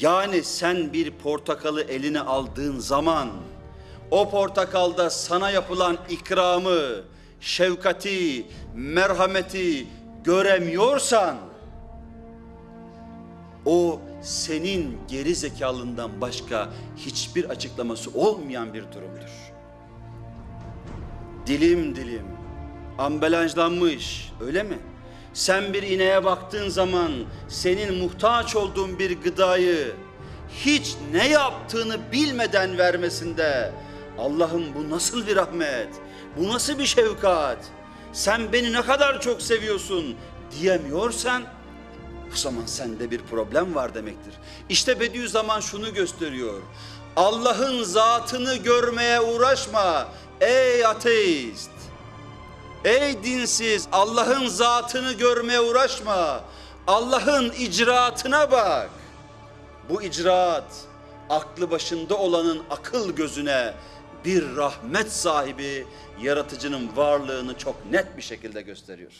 Yani sen bir portakalı eline aldığın zaman o portakalda sana yapılan ikramı, şefkati, merhameti göremiyorsan o senin geri zekalından başka hiçbir açıklaması olmayan bir durumdur. Dilim dilim, ambalajlanmış öyle mi? Sen bir ineğe baktığın zaman senin muhtaç olduğun bir gıdayı hiç ne yaptığını bilmeden vermesinde Allah'ım bu nasıl bir rahmet, bu nasıl bir şefkat, sen beni ne kadar çok seviyorsun diyemiyorsan o zaman sende bir problem var demektir. İşte Bediüzzaman şunu gösteriyor. Allah'ın zatını görmeye uğraşma ey ateist. Ey dinsiz Allah'ın zatını görmeye uğraşma. Allah'ın icraatına bak. Bu icraat aklı başında olanın akıl gözüne bir rahmet sahibi yaratıcının varlığını çok net bir şekilde gösteriyor.